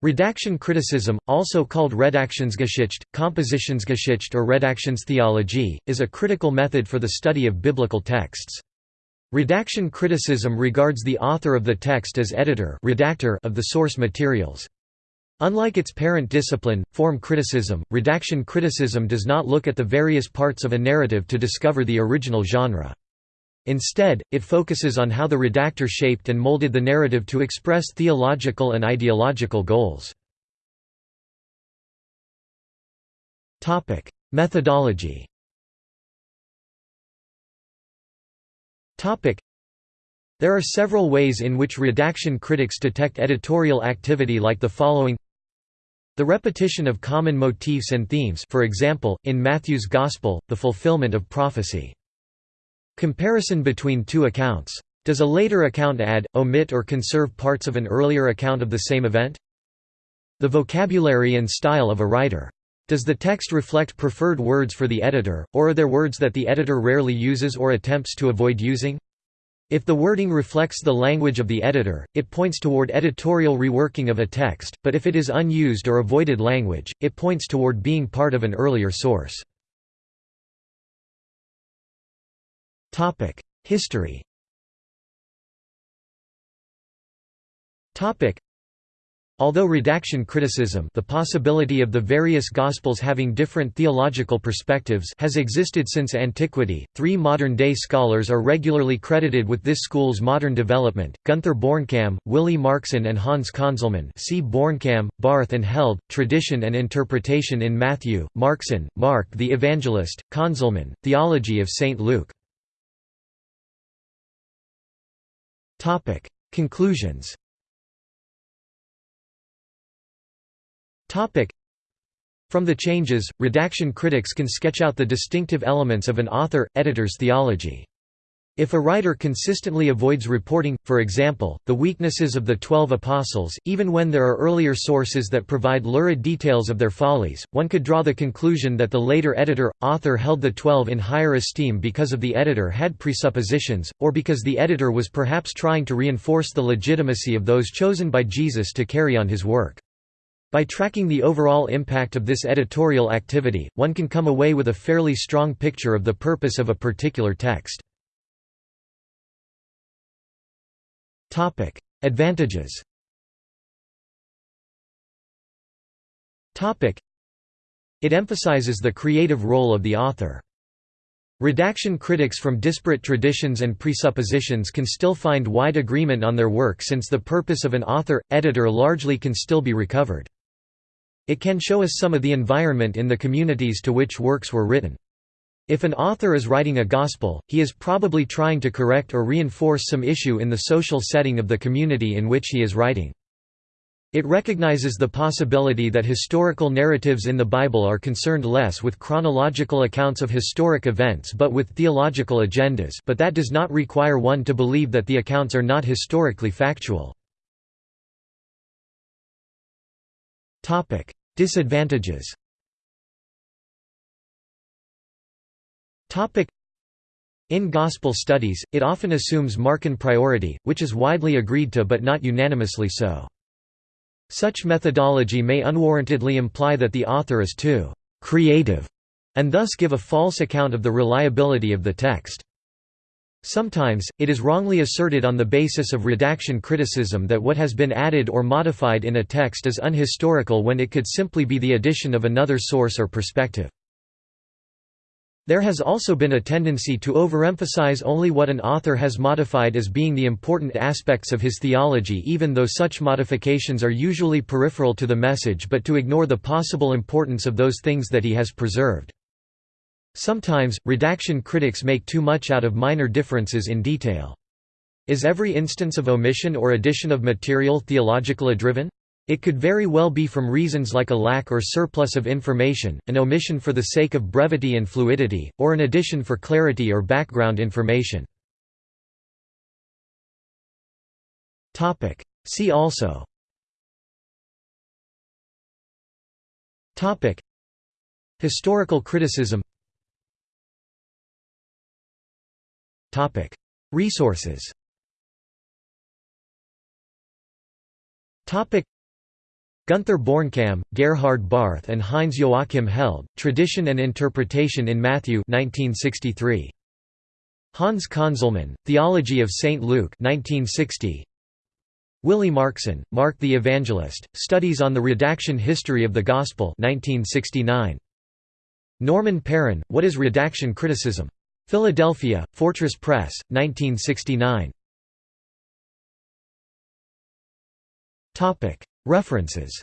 Redaction criticism, also called Redaktionsgeschichte, Kompositionsgeschichte or Redaktionstheology, is a critical method for the study of biblical texts. Redaction criticism regards the author of the text as editor redactor of the source materials. Unlike its parent discipline, form criticism, redaction criticism does not look at the various parts of a narrative to discover the original genre. Instead, it focuses on how the redactor shaped and molded the narrative to express theological and ideological goals. Methodology There are several ways in which redaction critics detect editorial activity like the following The repetition of common motifs and themes for example, in Matthew's Gospel, the fulfillment of prophecy. Comparison between two accounts. Does a later account add, omit or conserve parts of an earlier account of the same event? The vocabulary and style of a writer. Does the text reflect preferred words for the editor, or are there words that the editor rarely uses or attempts to avoid using? If the wording reflects the language of the editor, it points toward editorial reworking of a text, but if it is unused or avoided language, it points toward being part of an earlier source. History Although redaction criticism the possibility of the various Gospels having different theological perspectives has existed since antiquity, three modern-day scholars are regularly credited with this school's modern development, Gunther Bornkamm, Willi Marxsen and Hans Conzelmann see Bornkamm, Barth and Held, Tradition and Interpretation in Matthew, Marxsen, Mark the Evangelist, Conzelmann, Theology of St. Luke Topic: Conclusions. Topic: From the changes, redaction critics can sketch out the distinctive elements of an author-editor's theology. If a writer consistently avoids reporting, for example, the weaknesses of the Twelve Apostles, even when there are earlier sources that provide lurid details of their follies, one could draw the conclusion that the later editor-author held the Twelve in higher esteem because of the editor had presuppositions, or because the editor was perhaps trying to reinforce the legitimacy of those chosen by Jesus to carry on his work. By tracking the overall impact of this editorial activity, one can come away with a fairly strong picture of the purpose of a particular text. Topic: Advantages. Topic: It emphasizes the creative role of the author. Redaction critics from disparate traditions and presuppositions can still find wide agreement on their work since the purpose of an author-editor largely can still be recovered. It can show us some of the environment in the communities to which works were written. If an author is writing a gospel, he is probably trying to correct or reinforce some issue in the social setting of the community in which he is writing. It recognizes the possibility that historical narratives in the Bible are concerned less with chronological accounts of historic events but with theological agendas but that does not require one to believe that the accounts are not historically factual. Disadvantages In Gospel studies, it often assumes Markan priority, which is widely agreed to but not unanimously so. Such methodology may unwarrantedly imply that the author is too «creative» and thus give a false account of the reliability of the text. Sometimes, it is wrongly asserted on the basis of redaction criticism that what has been added or modified in a text is unhistorical when it could simply be the addition of another source or perspective. There has also been a tendency to overemphasize only what an author has modified as being the important aspects of his theology even though such modifications are usually peripheral to the message but to ignore the possible importance of those things that he has preserved. Sometimes, redaction critics make too much out of minor differences in detail. Is every instance of omission or addition of material theologically driven? It could very well be from reasons like a lack or surplus of information, an omission for the sake of brevity and fluidity, or an addition for clarity or background information. See also. Historical criticism. Resources Gunther Bornkamm, Gerhard Barth and Heinz Joachim Held, Tradition and Interpretation in Matthew 1963. Hans Conzelmann, Theology of St. Luke 1960. Willi Marxsen, Mark the Evangelist, Studies on the Redaction History of the Gospel 1969. Norman Perrin, What is Redaction Criticism? Philadelphia, Fortress Press, 1969. References